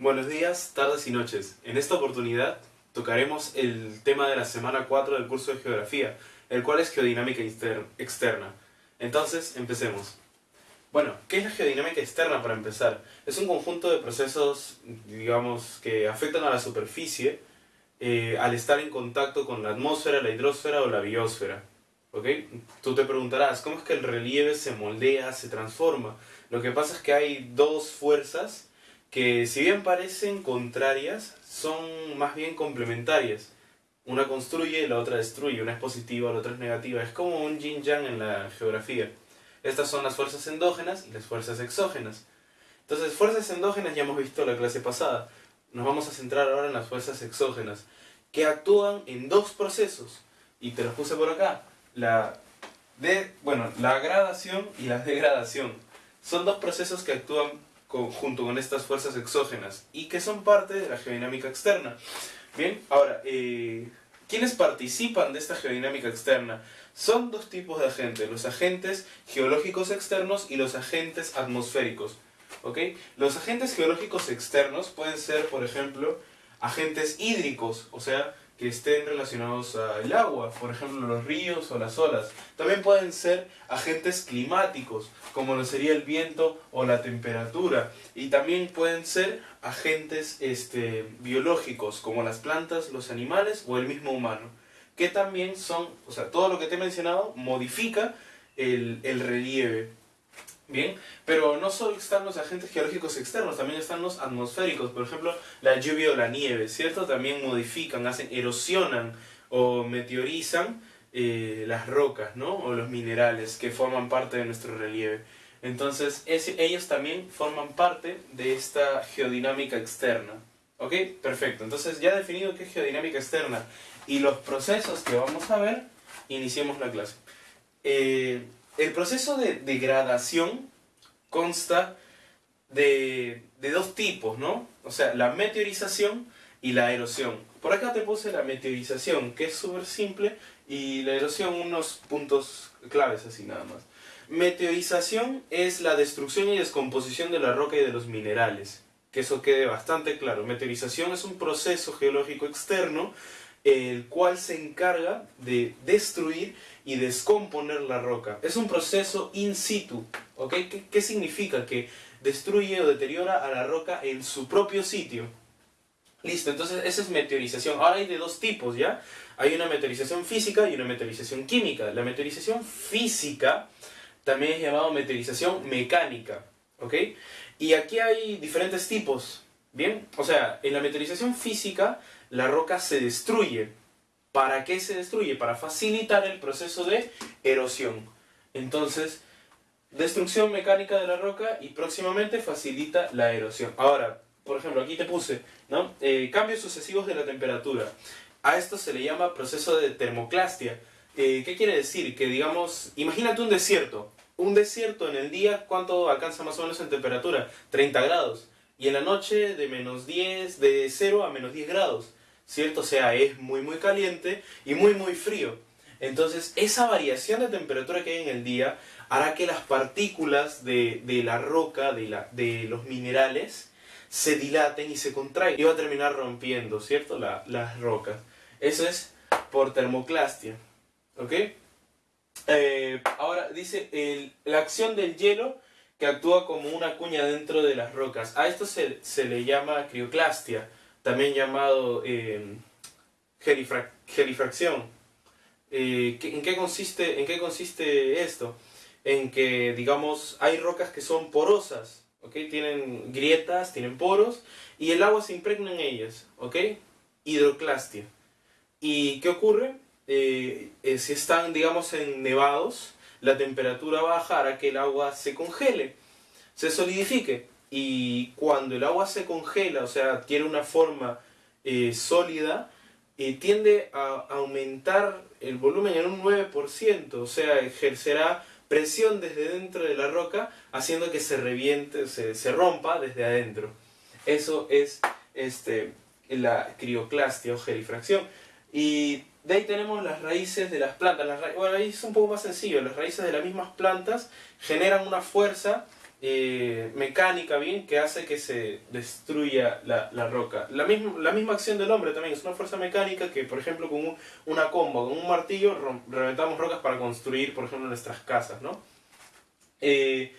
Buenos días, tardes y noches. En esta oportunidad tocaremos el tema de la semana 4 del curso de Geografía, el cual es Geodinámica Externa. Entonces, empecemos. Bueno, ¿qué es la geodinámica externa para empezar? Es un conjunto de procesos, digamos, que afectan a la superficie eh, al estar en contacto con la atmósfera, la hidrosfera o la biosfera. ¿Ok? Tú te preguntarás, ¿cómo es que el relieve se moldea, se transforma? Lo que pasa es que hay dos fuerzas que si bien parecen contrarias, son más bien complementarias. Una construye la otra destruye, una es positiva, la otra es negativa. Es como un yin-yang en la geografía. Estas son las fuerzas endógenas y las fuerzas exógenas. Entonces, fuerzas endógenas ya hemos visto la clase pasada. Nos vamos a centrar ahora en las fuerzas exógenas, que actúan en dos procesos. Y te los puse por acá. La, de, bueno, la gradación y la degradación. Son dos procesos que actúan junto con estas fuerzas exógenas y que son parte de la geodinámica externa. Bien, ahora, eh, ¿quiénes participan de esta geodinámica externa? Son dos tipos de agentes, los agentes geológicos externos y los agentes atmosféricos. ¿ok? Los agentes geológicos externos pueden ser, por ejemplo, agentes hídricos, o sea, que estén relacionados al agua, por ejemplo los ríos o las olas. También pueden ser agentes climáticos, como lo sería el viento o la temperatura. Y también pueden ser agentes este, biológicos, como las plantas, los animales o el mismo humano. Que también son, o sea, todo lo que te he mencionado modifica el, el relieve Bien, pero no solo están los agentes geológicos externos, también están los atmosféricos, por ejemplo, la lluvia o la nieve, ¿cierto? También modifican, hacen, erosionan o meteorizan eh, las rocas, ¿no? O los minerales que forman parte de nuestro relieve. Entonces, ellos también forman parte de esta geodinámica externa. ¿Ok? Perfecto. Entonces, ya definido qué es geodinámica externa y los procesos que vamos a ver, iniciemos la clase. Eh, el proceso de degradación consta de, dos tipos, ¿no? O sea, la meteorización y la erosión. Por acá te puse la meteorización, que es súper simple, y la erosión unos puntos claves así nada más. Meteorización es la destrucción y descomposición de la roca y de los minerales. Que eso quede bastante claro. Meteorización es un proceso geológico externo el cual se encarga de destruir y descomponer la roca. Es un proceso in situ, ¿ok? ¿Qué, significa? Que destruye o deteriora a la roca en su propio sitio. Listo, entonces esa es meteorización. Ahora hay de dos tipos, ¿ya? Hay una meteorización física y una meteorización química. La meteorización física también es llamada meteorización mecánica, ¿ok? Y aquí hay diferentes tipos, ¿bien? O sea, en la meteorización física la roca se destruye. ¿Para qué se destruye? Para facilitar el proceso de erosión. Entonces, destrucción mecánica de la roca y próximamente facilita la erosión. Ahora, por ejemplo, aquí te puse, ¿no? Eh, cambios sucesivos de la temperatura. A esto se le llama proceso de termoclastia. Eh, ¿Qué quiere decir? Que digamos, imagínate un desierto. Un desierto en el día, ¿cuánto alcanza más o menos en temperatura? 30 grados y en la noche de menos 10, de 0 a menos 10 grados, ¿cierto? O sea, es muy muy caliente y muy muy frío. Entonces, esa variación de temperatura que hay en el día hará que las partículas de, la roca, de, la, de los minerales, se dilaten y se contraigan. Y va a terminar rompiendo, ¿cierto? las rocas. Eso es por termoclastia. ¿Ok? Eh, ahora dice, la acción del hielo que actúa como una cuña dentro de las rocas. A esto se, le llama crioclastia, también llamado eh, gelifracción. Eh, ¿en, qué consiste, ¿En qué consiste esto? En que, digamos, hay rocas que son porosas. Tienen grietas, tienen poros, y el agua se impregna en ellas, ¿ok? Hidroclastia. ¿Y qué ocurre? Eh, si están, digamos, en nevados, la temperatura baja hará que el agua se congele, se solidifique. Y cuando el agua se congela, o sea, adquiere una forma eh, sólida, eh, tiende a aumentar el volumen en un 9%, o sea, ejercerá presión desde dentro de la roca, haciendo que se reviente, se, se rompa desde adentro. Eso es este, la crioclastia o gelifracción. Y de ahí tenemos las raíces de las plantas. Las bueno, ahí es un poco más sencillo. Las raíces de las mismas plantas generan una fuerza eh, mecánica, bien, que hace que se destruya la, la, roca. La misma, la misma acción del hombre también es una fuerza mecánica que, por ejemplo, con una comba, con un martillo, reventamos rocas para construir, por ejemplo, nuestras casas, ¿no? Eh,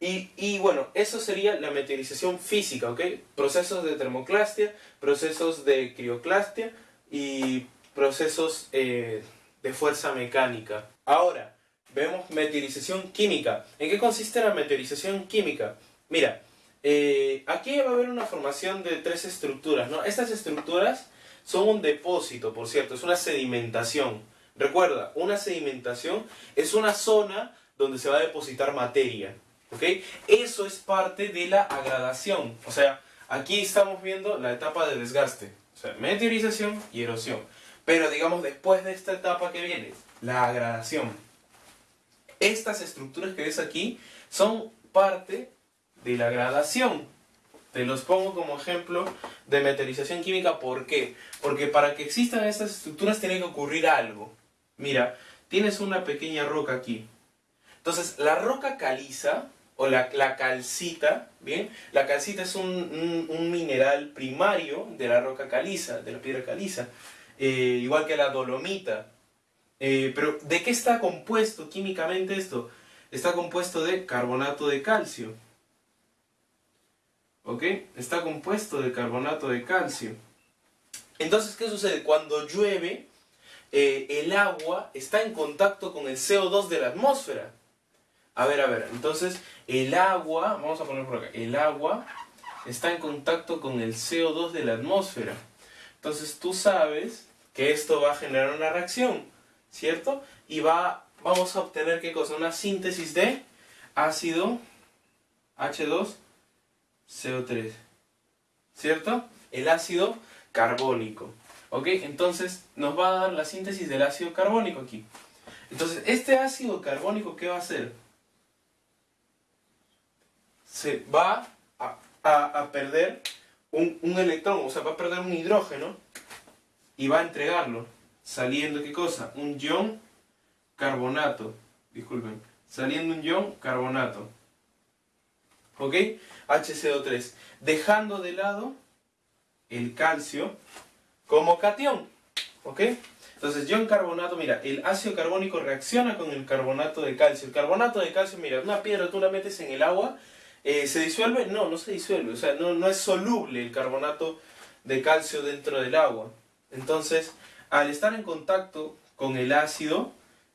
y, y, bueno, eso sería la meteorización física, ¿ok? Procesos de termoclastia, procesos de crioclastia y procesos eh, de fuerza mecánica. Ahora, vemos meteorización química. ¿En qué consiste la meteorización química? Mira, eh, aquí va a haber una formación de tres estructuras, ¿no? Estas estructuras son un depósito, por cierto, es una sedimentación. Recuerda, una sedimentación es una zona donde se va a depositar materia, ¿ok? Eso es parte de la agradación, o sea, aquí estamos viendo la etapa de desgaste, o sea, meteorización y erosión. Pero digamos, después de esta etapa que viene, la agradación. Estas estructuras que ves aquí son parte de la gradación. Te los pongo como ejemplo de meteorización química. ¿Por qué? Porque para que existan estas estructuras tiene que ocurrir algo. Mira, tienes una pequeña roca aquí. Entonces, la roca caliza, o la, calcita, ¿bien? La calcita es un, mineral primario de la roca caliza, de la piedra caliza. Eh, igual que la dolomita. Eh, pero, ¿de qué está compuesto químicamente esto? Está compuesto de carbonato de calcio. ¿Ok? Está compuesto de carbonato de calcio. Entonces, ¿qué sucede? Cuando llueve, eh, el agua está en contacto con el CO2 de la atmósfera. A ver, a ver, entonces el agua, vamos a poner por acá, el agua está en contacto con el CO2 de la atmósfera. Entonces tú sabes que esto va a generar una reacción. ¿Cierto? Y va, vamos a obtener, ¿qué cosa? Una síntesis de ácido H2CO3, ¿cierto? El ácido carbónico, ¿ok? Entonces nos va a dar la síntesis del ácido carbónico aquí. Entonces, este ácido carbónico, ¿qué va a hacer? Se va a, a, perder un, un electrón, o sea, va a perder un hidrógeno y va a entregarlo saliendo qué cosa? Un ion carbonato, disculpen, saliendo un ion carbonato. ¿Ok? HCO3. Dejando de lado el calcio como cation. ¿Ok? Entonces, ion carbonato, mira, el ácido carbónico reacciona con el carbonato de calcio. El carbonato de calcio, mira, una piedra tú la metes en el agua, eh, ¿se disuelve? No, no se disuelve. O sea, no, no es soluble el carbonato de calcio dentro del agua. Entonces, al estar en contacto con el ácido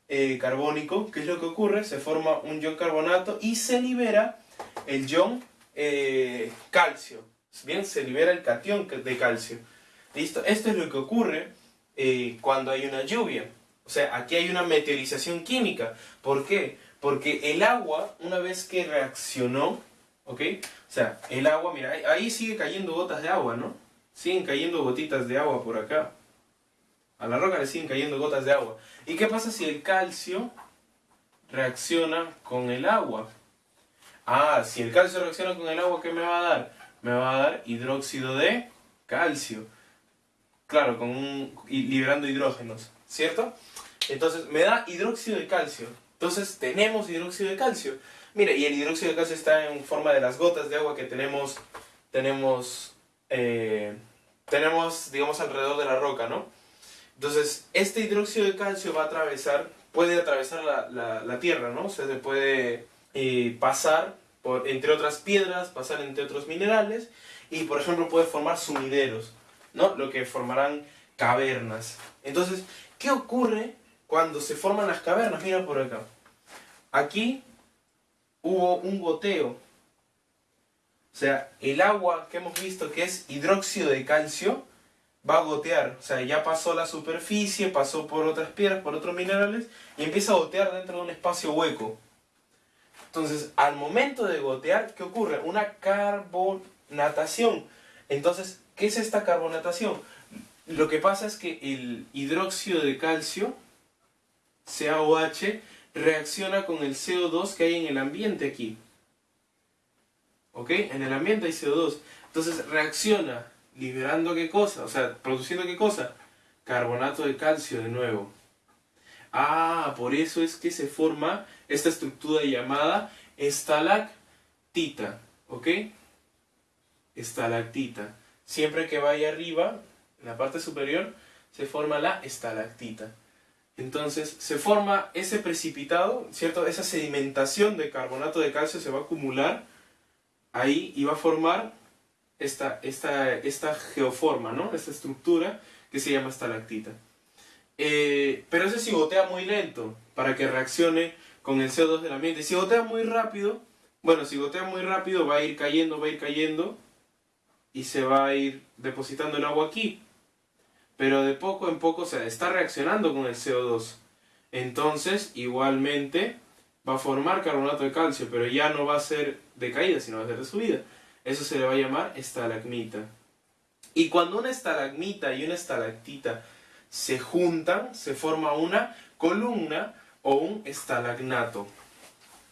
eh, carbónico, ¿qué es lo que ocurre? Se forma un ion carbonato y se libera el ion eh, calcio. Bien, se libera el cation de calcio. ¿Listo? Esto es lo que ocurre eh, cuando hay una lluvia. O sea, aquí hay una meteorización química. ¿Por qué? Porque el agua, una vez que reaccionó, ¿ok? O sea, el agua, mira, ahí sigue cayendo gotas de agua, ¿no? Siguen cayendo gotitas de agua por acá. A la roca le siguen cayendo gotas de agua. ¿Y qué pasa si el calcio reacciona con el agua? Ah, si el calcio reacciona con el agua, ¿qué me va a dar? Me va a dar hidróxido de calcio. Claro, con un, liberando hidrógenos, ¿cierto? Entonces me da hidróxido de calcio. Entonces tenemos hidróxido de calcio. Mire, y el hidróxido de calcio está en forma de las gotas de agua que tenemos, tenemos, eh, tenemos, digamos, alrededor de la roca, ¿no? Entonces, este hidróxido de calcio va a atravesar, puede atravesar la, la, Tierra, ¿no? O sea, se puede eh, pasar por, entre otras piedras, pasar entre otros minerales, y por ejemplo puede formar sumideros, ¿no? Lo que formarán cavernas. Entonces, ¿qué ocurre cuando se forman las cavernas? Mira por acá. Aquí hubo un goteo. O sea, el agua que hemos visto que es hidróxido de calcio, va a gotear. O sea, ya pasó la superficie, pasó por otras piedras, por otros minerales y empieza a gotear dentro de un espacio hueco. Entonces, al momento de gotear, ¿qué ocurre? Una carbonatación. Entonces, ¿qué es esta carbonatación? Lo que pasa es que el hidróxido de calcio, CaOH, reacciona con el CO2 que hay en el ambiente aquí. ¿Ok? En el ambiente hay CO2. Entonces reacciona liberando qué cosa, o sea, produciendo qué cosa, carbonato de calcio de nuevo. Ah, por eso es que se forma esta estructura llamada estalactita, ¿ok? Estalactita. Siempre que vaya arriba, en la parte superior, se forma la estalactita. Entonces se forma ese precipitado, ¿cierto? Esa sedimentación de carbonato de calcio se va a acumular ahí y va a formar esta, esta, esta geoforma, ¿no? Esta estructura que se llama estalactita. Eh, pero ese si gotea muy lento para que reaccione con el CO2 del ambiente. Si gotea muy rápido, bueno, si gotea muy rápido va a ir cayendo, va a ir cayendo y se va a ir depositando el agua aquí pero de poco en poco se está reaccionando con el CO2. Entonces, igualmente, va a formar carbonato de calcio, pero ya no va a ser de caída, sino va a ser de subida. Eso se le va a llamar estalagmita. Y cuando una estalagmita y una estalactita se juntan, se forma una columna o un estalagnato.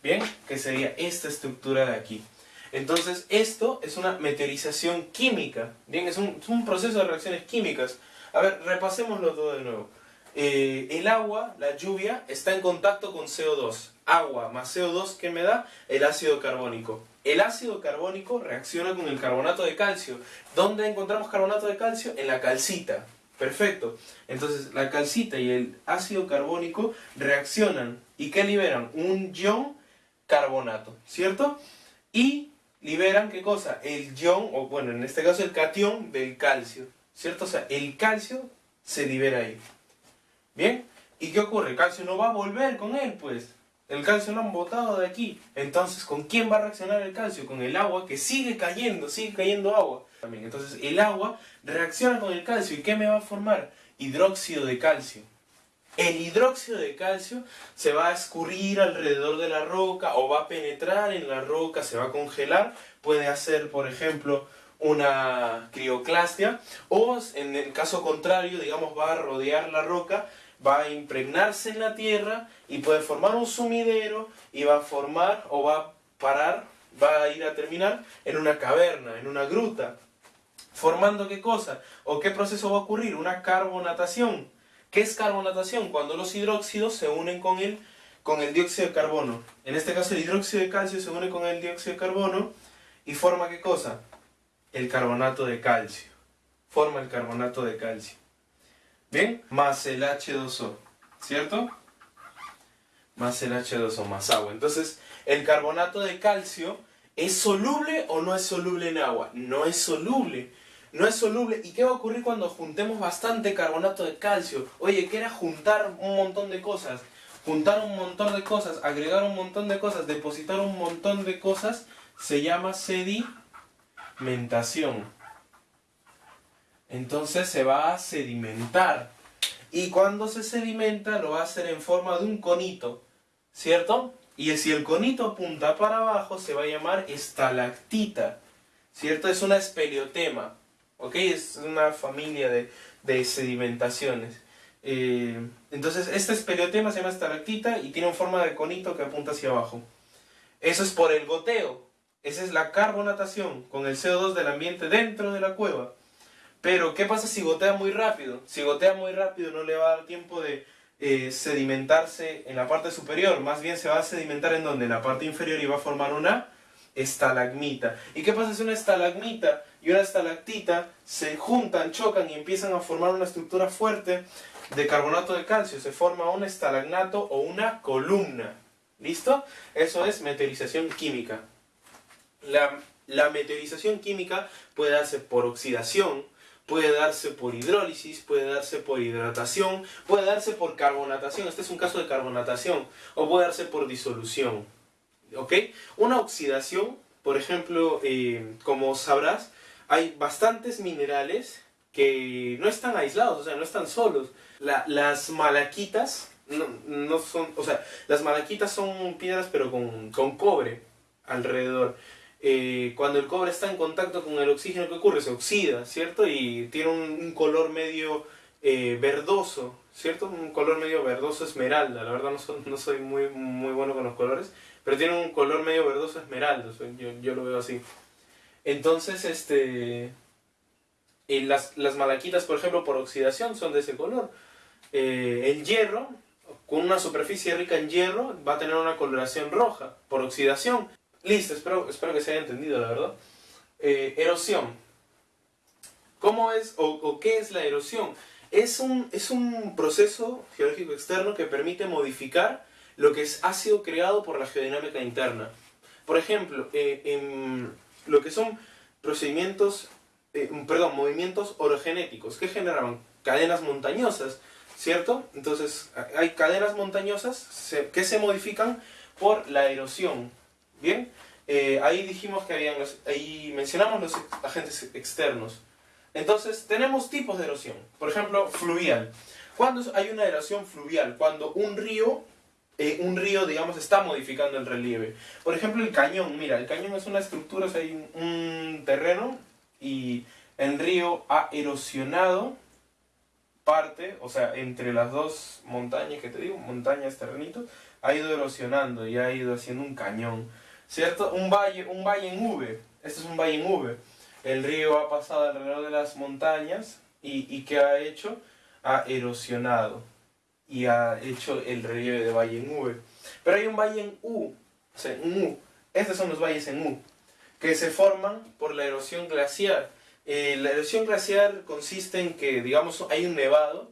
¿Bien? Que sería esta estructura de aquí. Entonces, esto es una meteorización química. Bien, es un, es un proceso de reacciones químicas. A ver, repasémoslo todo de nuevo. Eh, el agua, la lluvia, está en contacto con CO2. Agua más CO2, ¿qué me da? El ácido carbónico. El ácido carbónico reacciona con el carbonato de calcio. ¿Dónde encontramos carbonato de calcio? En la calcita. Perfecto. Entonces, la calcita y el ácido carbónico reaccionan. ¿Y qué liberan? Un ion carbonato, ¿cierto? Y liberan, ¿qué cosa? El ion, o bueno, en este caso el cation del calcio. ¿cierto? O sea, el calcio se libera ahí. ¿Bien? ¿Y qué ocurre? El calcio no va a volver con él, pues. El calcio lo han botado de aquí. Entonces, ¿con quién va a reaccionar el calcio? Con el agua que sigue cayendo, sigue cayendo agua. También. Entonces, el agua reacciona con el calcio. ¿Y qué me va a formar? Hidróxido de calcio. El hidróxido de calcio se va a escurrir alrededor de la roca o va a penetrar en la roca, se va a congelar. Puede hacer, por ejemplo, una crioclastia o en el caso contrario, digamos, va a rodear la roca, va a impregnarse en la tierra y puede formar un sumidero y va a formar o va a parar, va a ir a terminar en una caverna, en una gruta. ¿Formando qué cosa? ¿O qué proceso va a ocurrir? Una carbonatación. ¿Qué es carbonatación? Cuando los hidróxidos se unen con el, con el dióxido de carbono. En este caso el hidróxido de calcio se une con el dióxido de carbono y forma qué cosa? el carbonato de calcio. Forma el carbonato de calcio. ¿Bien? Más el H2O. ¿Cierto? Más el H2O, más agua. Entonces, el carbonato de calcio ¿Es soluble o no es soluble en agua? No es soluble. No es soluble. ¿Y qué va a ocurrir cuando juntemos bastante carbonato de calcio? Oye, ¿qué era juntar un montón de cosas? Juntar un montón de cosas, agregar un montón de cosas, depositar un montón de cosas, se llama sedi sedimentación. Entonces se va a sedimentar. Y cuando se sedimenta lo va a hacer en forma de un conito, ¿cierto? Y si el conito apunta para abajo se va a llamar estalactita, ¿cierto? Es una espeleotema, ¿ok? Es una familia de, de sedimentaciones. Eh, entonces, este espeleotema se llama estalactita y tiene forma de conito que apunta hacia abajo. Eso es por el goteo, esa es la carbonatación con el CO2 del ambiente dentro de la cueva. Pero, ¿qué pasa si gotea muy rápido? Si gotea muy rápido no le va a dar tiempo de eh, sedimentarse en la parte superior. Más bien se va a sedimentar en donde? En la parte inferior y va a formar una estalagmita. ¿Y qué pasa si una estalagmita y una estalactita se juntan, chocan y empiezan a formar una estructura fuerte de carbonato de calcio? Se forma un estalagnato o una columna. ¿Listo? Eso es meteorización química. La, la meteorización química puede darse por oxidación, puede darse por hidrólisis, puede darse por hidratación, puede darse por carbonatación, este es un caso de carbonatación, o puede darse por disolución. ¿Ok? Una oxidación, por ejemplo, eh, como sabrás, hay bastantes minerales que no están aislados, o sea, no están solos. las malaquitas no, son, o sea, las malaquitas son piedras pero con, con cobre alrededor. Eh, cuando el cobre está en contacto con el oxígeno, ¿qué ocurre? Se oxida, ¿cierto? Y tiene un, color medio eh, verdoso, ¿cierto? Un color medio verdoso esmeralda. La verdad no, soy muy, bueno con los colores, pero tiene un color medio verdoso esmeralda, yo, lo veo así. Entonces, este, eh, las, las, malaquitas, por ejemplo, por oxidación son de ese color. el hierro, con una superficie rica en hierro, va a tener una coloración roja por oxidación. Listo, espero, espero que se haya entendido, la verdad. Eh, erosión. ¿Cómo es o, qué es la erosión? Es un, es un proceso geológico externo que permite modificar lo que es, ha sido creado por la geodinámica interna. Por ejemplo, eh, en lo que son procedimientos, eh, perdón, movimientos orogenéticos, que generaban cadenas montañosas, ¿cierto? Entonces, hay cadenas montañosas que se modifican por la erosión, ¿bien? Eh, ahí dijimos que habían los, ahí mencionamos los agentes externos. Entonces, tenemos tipos de erosión. Por ejemplo, fluvial. ¿Cuándo hay una erosión fluvial? Cuando un río, eh, un río, digamos, está modificando el relieve. Por ejemplo, el cañón. Mira, el cañón es una estructura, o sea, hay un terreno y el río ha erosionado parte, o sea, entre las dos montañas que te digo, montañas, terrenitos, ha ido erosionando y ha ido haciendo un cañón. ¿Cierto? Un valle, un valle en V. Este es un valle en V. El río ha pasado alrededor de las montañas y, y ¿qué ha hecho? Ha erosionado y ha hecho el relieve de valle en V. Pero hay un valle en U, o sea, en U. Estos son los valles en U, que se forman por la erosión glacial. Eh, la erosión glacial consiste en que, digamos, hay un nevado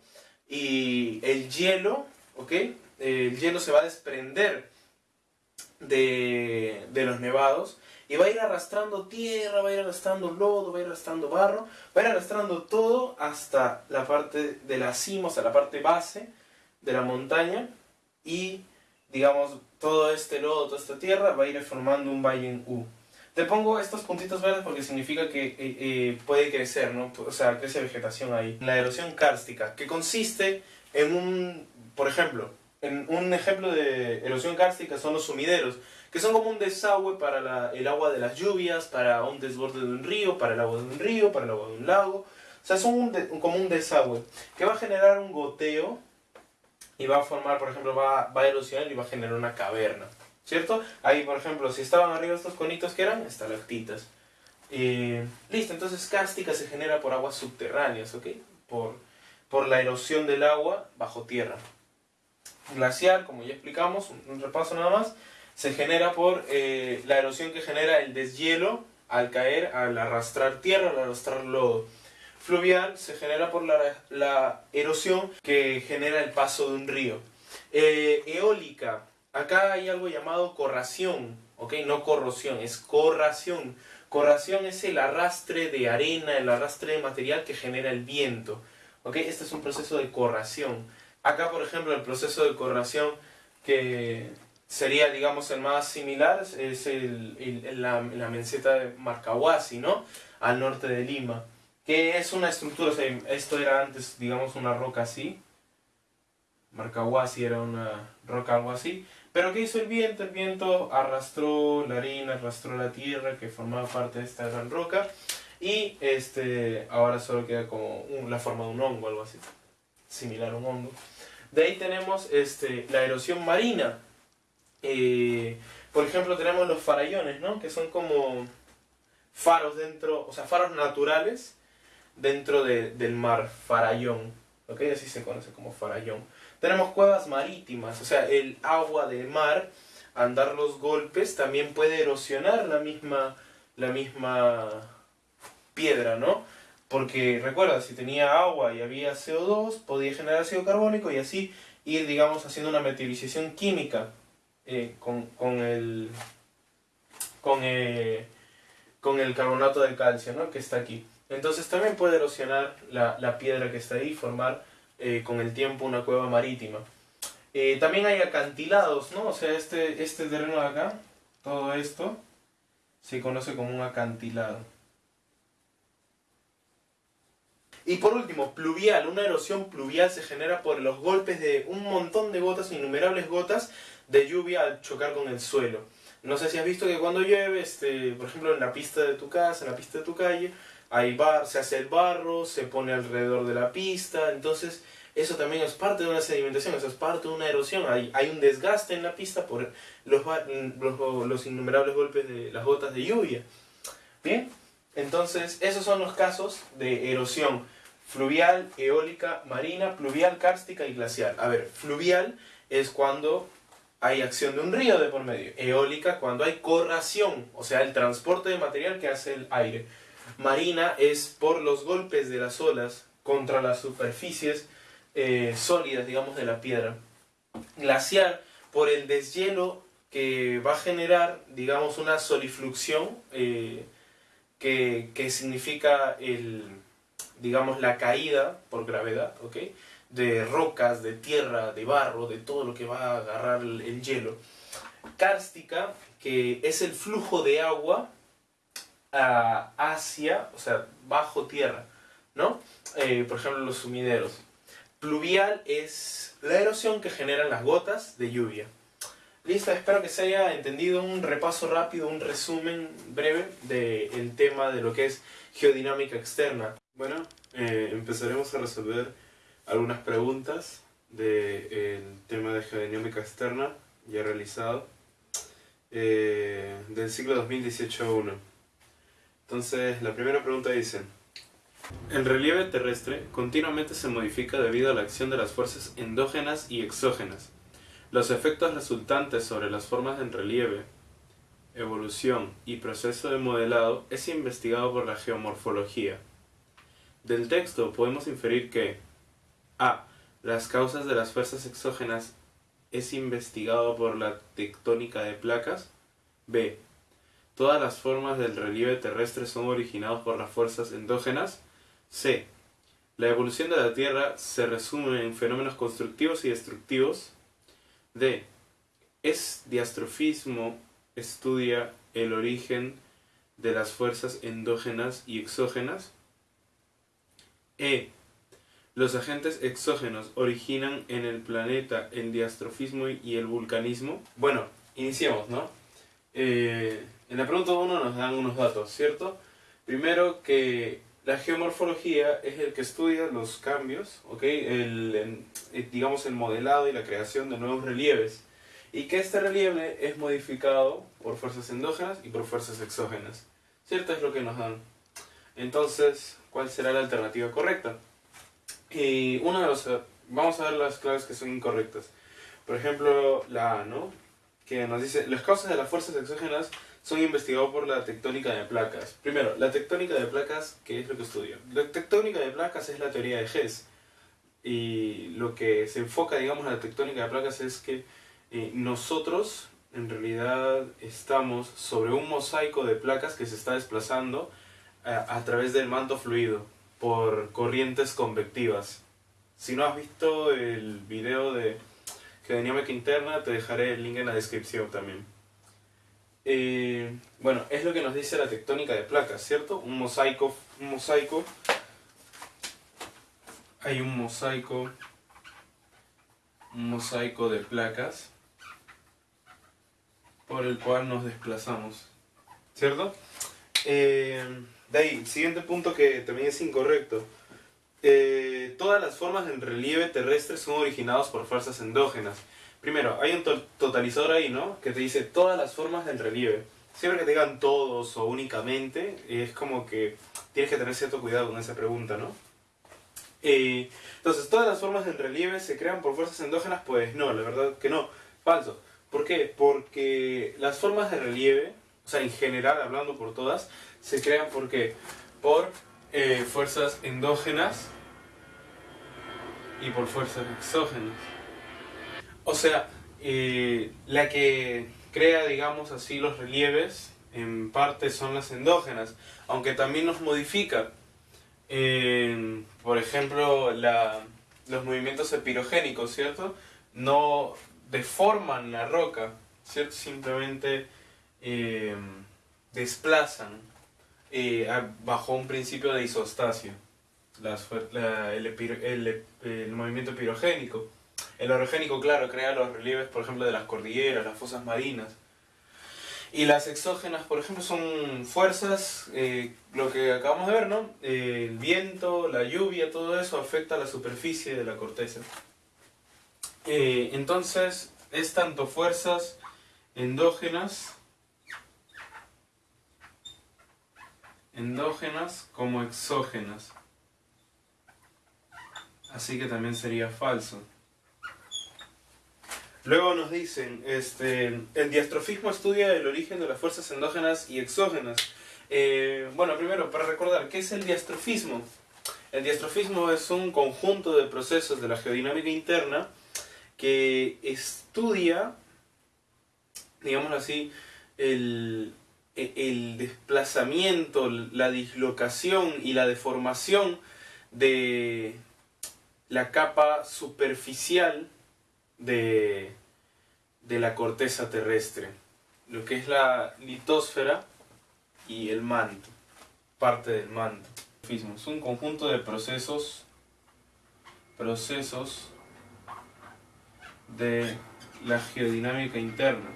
y el hielo, ¿ok? El hielo se va a desprender de, de los nevados y va a ir arrastrando tierra, va a ir arrastrando lodo, va a ir arrastrando barro, va a ir arrastrando todo hasta la parte de la cima, sea, la parte base de la montaña y, digamos, todo este lodo, toda esta tierra va a ir formando un valle en U. Te pongo estos puntitos verdes porque significa que eh, eh, puede crecer, ¿no? O sea, crece vegetación ahí. La erosión kárstica, que consiste en un, por ejemplo, un ejemplo de erosión kárstica son los sumideros, que son como un desagüe para el agua de las lluvias, para un desborde de un río, para el agua de un río, para el agua de un lago. O sea, son como un desagüe que va a generar un goteo y va a formar, por ejemplo, va, va a erosionar y va a generar una caverna. ¿Cierto? Ahí, por ejemplo, si estaban arriba estos conitos que eran estalactitas. Eh, listo, entonces cárstica se genera por aguas subterráneas, ¿ok? Por, por la erosión del agua bajo tierra. Glacial, como ya explicamos, un, repaso nada más, se genera por eh, la erosión que genera el deshielo al caer, al arrastrar tierra, al arrastrar lodo. Fluvial se genera por la, la erosión que genera el paso de un río. Eh, eólica, acá hay algo llamado corración, ¿ok? No corrosión, es corración. Corración es el arrastre de arena, el arrastre de material que genera el viento, ¿ok? Este es un proceso de corración. Acá, por ejemplo, el proceso de corración que sería, digamos, el más similar es el, la, la, meseta de Marcahuasi, ¿no? Al norte de Lima. Que es una estructura, o sea, esto era antes, digamos, una roca así. Marcahuasi era una roca algo así. Pero ¿qué hizo el viento? El viento arrastró la arena, arrastró la tierra que formaba parte de esta gran roca y este, ahora solo queda como la forma de un hongo, algo así, similar a un hongo. De ahí tenemos este, la erosión marina. Eh, por ejemplo, tenemos los farallones, ¿no? Que son como faros dentro, o sea, faros naturales dentro del mar, farallón. ¿Ok? Así se conoce como farallón. Tenemos cuevas marítimas, o sea, el agua del mar, andar los golpes, también puede erosionar la misma, la misma piedra, ¿no? Porque recuerda, si tenía agua y había CO2, podía generar ácido carbónico y así ir, digamos, haciendo una meteorización química eh, con, el, con, eh, con el carbonato de calcio, ¿no? Que está aquí. Entonces también puede erosionar la, la piedra que está ahí y formar eh, con el tiempo una cueva marítima. Eh, también hay acantilados, ¿no? O sea, este, este terreno de acá, todo esto, se conoce como un acantilado. Y por último, pluvial. Una erosión pluvial se genera por los golpes de un montón de gotas, innumerables gotas de lluvia al chocar con el suelo. No sé si has visto que cuando llueve, este, por ejemplo, en la pista de tu casa, en la pista de tu calle, hay bar, se hace el barro, se pone alrededor de la pista, entonces eso también es parte de una sedimentación, eso es parte de una erosión, hay, hay un desgaste en la pista por los, los, los innumerables golpes de las gotas de lluvia. Bien, entonces esos son los casos de erosión fluvial, eólica, marina, pluvial, kárstica y glacial. A ver, fluvial es cuando hay acción de un río de por medio. Eólica cuando hay corración, o sea, el transporte de material que hace el aire. Marina es por los golpes de las olas contra las superficies eh, sólidas, digamos, de la piedra. Glaciar por el deshielo que va a generar, digamos, una solifluxión eh, que, significa el, digamos, la caída por gravedad, ¿ok? De rocas, de tierra, de barro, de todo lo que va a agarrar el, el hielo. Cárstica, que es el flujo de agua hacia, o sea, bajo tierra, ¿no? Eh, por ejemplo, los sumideros. Pluvial es la erosión que generan las gotas de lluvia. Listo, espero que se haya entendido un repaso rápido, un resumen breve del tema de lo que es geodinámica externa. Bueno, eh, empezaremos a resolver algunas preguntas del tema de geodinámica externa ya realizado eh, del ciclo 2018-1. Entonces, la primera pregunta dice, el relieve terrestre continuamente se modifica debido a la acción de las fuerzas endógenas y exógenas. Los efectos resultantes sobre las formas en relieve, evolución y proceso de modelado es investigado por la geomorfología. Del texto podemos inferir que a. Las causas de las fuerzas exógenas es investigado por la tectónica de placas. B. Todas las formas del relieve terrestre son originadas por las fuerzas endógenas. C. La evolución de la Tierra se resume en fenómenos constructivos y destructivos. D. Es diastrofismo estudia el origen de las fuerzas endógenas y exógenas. E. Los agentes exógenos originan en el planeta el diastrofismo y el vulcanismo. Bueno, iniciemos, ¿no? Eh, en la pregunta 1 nos dan unos datos, ¿cierto? Primero que la geomorfología es el que estudia los cambios, ¿ok? El, eh, digamos el modelado y la creación de nuevos relieves. Y que este relieve es modificado por fuerzas endógenas y por fuerzas exógenas. ¿Cierto? Es lo que nos dan. Entonces, ¿cuál será la alternativa correcta? Y una de los... Vamos a ver las claves que son incorrectas. Por ejemplo, la A, ¿no? Que nos dice, las causas de las fuerzas exógenas son investigados por la tectónica de placas. Primero, la tectónica de placas, ¿qué es lo que estudia? La tectónica de placas es la teoría de Hess. Y lo que se enfoca, digamos, en la tectónica de placas es que eh, nosotros, en realidad, estamos sobre un mosaico de placas que se está desplazando a, eh, a través del manto fluido por corrientes convectivas. Si no has visto el video de Geodinámica Interna, te dejaré el link en la descripción también. Eh, bueno, es lo que nos dice la tectónica de placas, ¿cierto? Un mosaico, un mosaico, hay un mosaico, un mosaico de placas por el cual nos desplazamos, ¿cierto? Eh, de ahí, siguiente punto que también es incorrecto. Eh, todas las formas en relieve terrestre son originadas por fuerzas endógenas. Primero, hay un totalizador ahí, ¿no? Que te dice todas las formas del relieve. Siempre que te digan todos o únicamente, es como que tienes que tener cierto cuidado con esa pregunta, ¿no? Eh, entonces, ¿todas las formas del relieve se crean por fuerzas endógenas? Pues no, la verdad que no. Falso. ¿Por qué? Porque las formas de relieve, o sea, en general, hablando por todas, se crean ¿por qué? Por eh, fuerzas endógenas y por fuerzas exógenas. O sea, eh, la que crea, digamos así, los relieves, en parte son las endógenas, aunque también los modifica. por ejemplo, los movimientos epirogénicos, ¿cierto? No deforman la roca, ¿cierto? Simplemente eh, desplazan eh, bajo un principio de isostasia el movimiento pirogénico. El orogénico, claro, crea los relieves, por ejemplo, de las cordilleras, las fosas marinas. Y las exógenas, por ejemplo, son fuerzas, eh, lo que acabamos de ver, ¿no? Eh, el viento, la lluvia, todo eso afecta a la superficie de la corteza. Eh, entonces, es tanto fuerzas endógenas, endógenas como exógenas. Así que también sería falso. Luego nos dicen, este, el diastrofismo estudia el origen de las fuerzas endógenas y exógenas. Eh, bueno, primero, para recordar, ¿qué es el diastrofismo? El diastrofismo es un conjunto de procesos de la geodinámica interna que estudia, digamos así, el, el desplazamiento, la dislocación y la deformación de la capa superficial de, de la corteza terrestre, lo que es la litosfera y el manto, parte del manto. Es un conjunto de procesos, procesos de la geodinámica interna.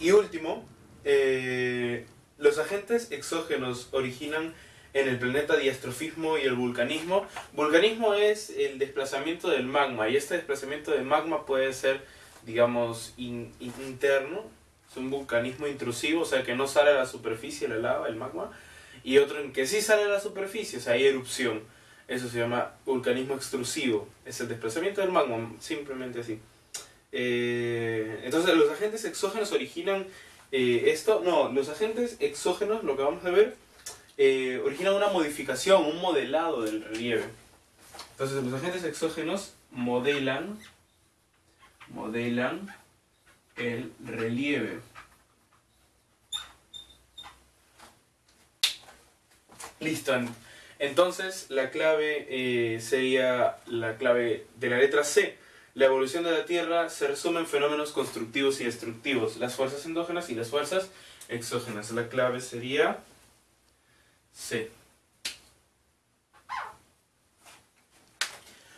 Y último, eh, los agentes exógenos originan en el planeta diastrofismo y el vulcanismo. Vulcanismo es el desplazamiento del magma y este desplazamiento del magma puede ser, digamos, interno, es un vulcanismo intrusivo, o sea que no sale a la superficie la lava, el magma, y otro en que sí sale a la superficie, o sea, hay erupción. Eso se llama vulcanismo extrusivo, es el desplazamiento del magma, simplemente así. Eh, entonces los agentes exógenos originan eh, esto, no, los agentes exógenos, lo que vamos a ver, eh, originan una modificación, un modelado del relieve. Entonces los agentes exógenos modelan, modelan el relieve. Listo. Entonces la clave eh, sería la clave de la letra C. La evolución de la Tierra se resume en fenómenos constructivos y destructivos, las fuerzas endógenas y las fuerzas exógenas. La clave sería C.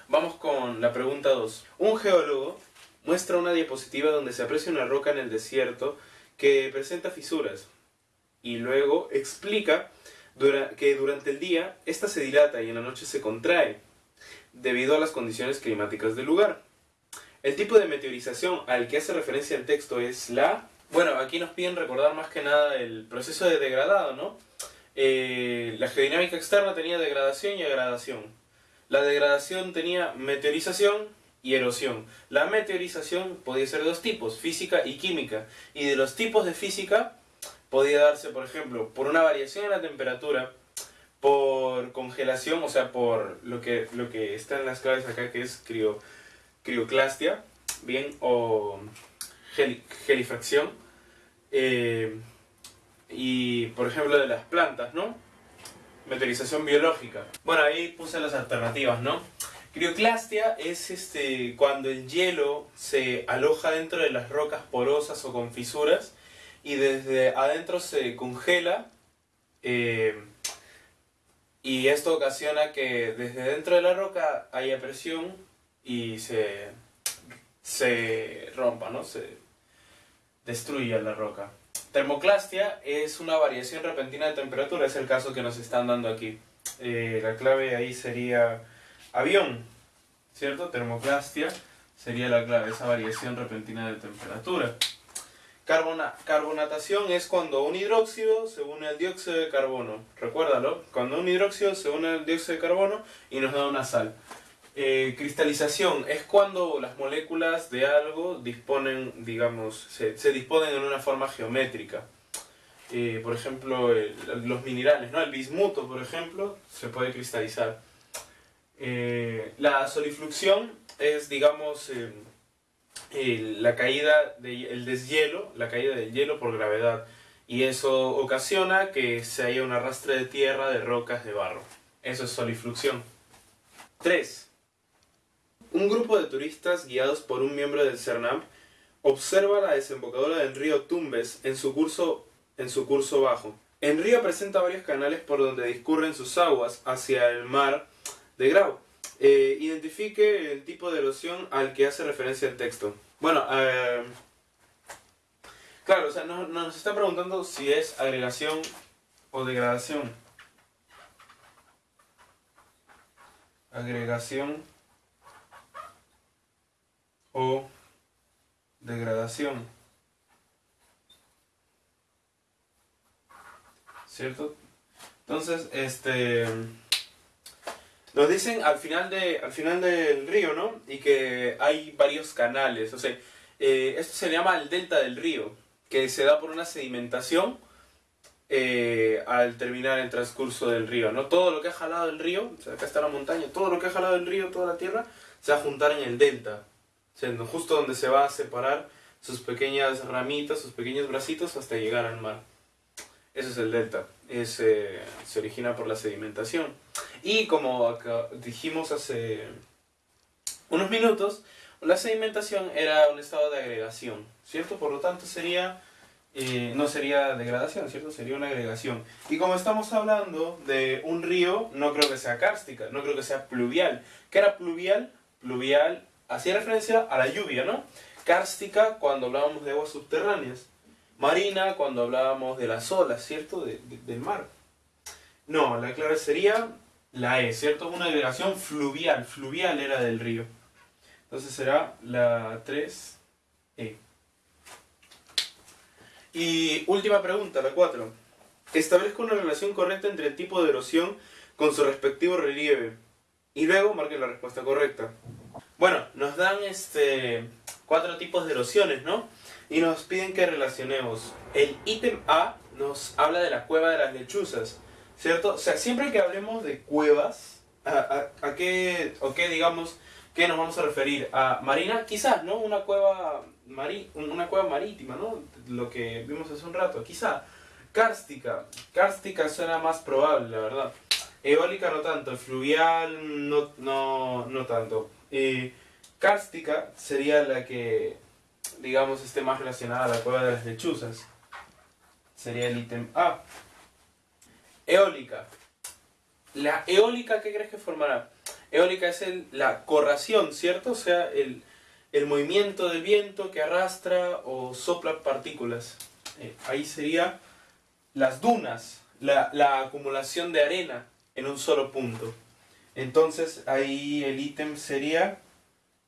Vamos con la pregunta 2. Un geólogo muestra una diapositiva donde se aprecia una roca en el desierto que presenta fisuras y luego explica que durante el día esta se dilata y en la noche se contrae debido a las condiciones climáticas del lugar. El tipo de meteorización al que hace referencia el texto es la... Bueno, aquí nos piden recordar más que nada el proceso de degradado, ¿no? Eh, la geodinámica externa tenía degradación y agradación. La degradación tenía meteorización y erosión. La meteorización podía ser de dos tipos, física y química. Y de los tipos de física podía darse, por ejemplo, por una variación en la temperatura, por congelación, o sea, por lo que, lo que está en las claves acá, que es crio, crioclastia, bien, o gelifracción. Eh, y, por ejemplo, de las plantas, ¿no? Meteorización biológica. Bueno, ahí puse las alternativas, ¿no? Crioclastia es este, cuando el hielo se aloja dentro de las rocas porosas o con fisuras y desde adentro se congela eh, y esto ocasiona que desde dentro de la roca haya presión y se, se rompa, ¿no? Se destruya la roca. Termoclastia es una variación repentina de temperatura, es el caso que nos están dando aquí. Eh, la clave ahí sería avión, ¿cierto? Termoclastia sería la clave, esa variación repentina de temperatura. Carbona, carbonatación es cuando un hidróxido se une al dióxido de carbono. Recuérdalo, cuando un hidróxido se une al dióxido de carbono y nos da una sal. Eh, cristalización es cuando las moléculas de algo disponen, digamos, se, disponen en una forma geométrica. Eh, por ejemplo, los minerales, ¿no? El bismuto, por ejemplo, se puede cristalizar. Eh, la solifluxión es, digamos, la caída del deshielo, la caída del hielo por gravedad. Y eso ocasiona que se haya un arrastre de tierra, de rocas, de barro. Eso es solifluxión. 3. Un grupo de turistas guiados por un miembro del CERNAM observa la desembocadura del río Tumbes en su curso, en su curso bajo. El río presenta varios canales por donde discurren sus aguas hacia el mar de Grau. Eh, identifique el tipo de erosión al que hace referencia el texto. Bueno, eh, claro, o sea, nos está preguntando si es agregación o degradación. Agregación o degradación. ¿Cierto? Entonces, este... Nos dicen al final, de, al final del río, ¿no? Y que hay varios canales. O sea, Eh, esto se llama el delta del río, que se da por una sedimentación eh, al terminar el transcurso del río. ¿no? Todo lo que ha jalado el río, o sea, acá está la montaña, todo lo que ha jalado el río, toda la tierra, se va a juntar en el delta, justo donde se va a separar sus pequeñas ramitas, sus pequeños bracitos hasta llegar al mar. Eso es el delta, es, se origina por la sedimentación. Y como dijimos hace unos minutos, la sedimentación era un estado de agregación, ¿cierto? Por lo tanto sería, eh, no sería degradación, ¿cierto? Sería una agregación. Y como estamos hablando de un río, no creo que sea cárstica, no creo que sea pluvial. ¿Qué era pluvial? Pluvial hacía referencia a la lluvia, ¿no? Cárstica cuando hablábamos de aguas subterráneas. Marina cuando hablábamos de las olas, ¿cierto? del mar. No, la clave sería la E, ¿cierto? Una agregación fluvial. Fluvial era del río. Entonces será la 3E. Y última pregunta, la 4. Establezca una relación correcta entre el tipo de erosión con su respectivo relieve. Y luego marque la respuesta correcta. Bueno, nos dan este cuatro tipos de erosiones, ¿no? Y nos piden que relacionemos. El ítem A nos habla de la cueva de las lechuzas, ¿cierto? O sea, siempre que hablemos de cuevas, ¿a, a, qué, o qué, digamos, qué nos vamos a referir? ¿A marina? Quizás, ¿no? Una cueva, mari, una cueva marítima, ¿no? Lo que vimos hace un rato, quizá. Cárstica. Cárstica suena más probable, la verdad. Eólica no tanto, fluvial no, no, no tanto. Eh, cárstica sería la que, digamos, esté más relacionada a la cueva de las lechuzas. Sería el ítem A. Eólica. La eólica, ¿qué crees que formará? Eólica es la corración, ¿cierto? O sea, el, movimiento del viento que arrastra o sopla partículas. Eh, ahí sería las dunas, la, la acumulación de arena en un solo punto. Entonces ahí el ítem sería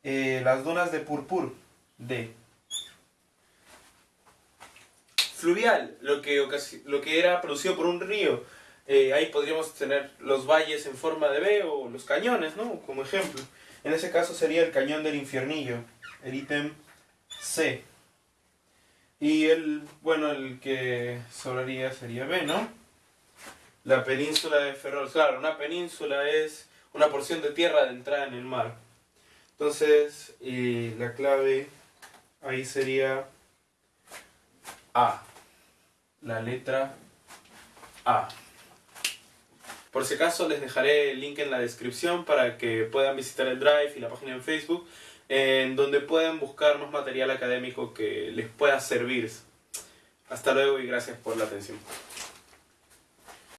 eh, las dunas de purpur, D. Fluvial, lo que, lo que era producido por un río. Eh, ahí podríamos tener los valles en forma de B o los cañones, ¿no? Como ejemplo. En ese caso sería el cañón del infiernillo, el ítem C. Y el, bueno, el que sobraría sería B, ¿no? La península de Ferrol. Claro, una península es una porción de tierra de entrada en el mar. Entonces, la clave ahí sería A. La letra A. Por si acaso les dejaré el link en la descripción para que puedan visitar el Drive y la página en Facebook, en donde pueden buscar más material académico que les pueda servir. Hasta luego y gracias por la atención.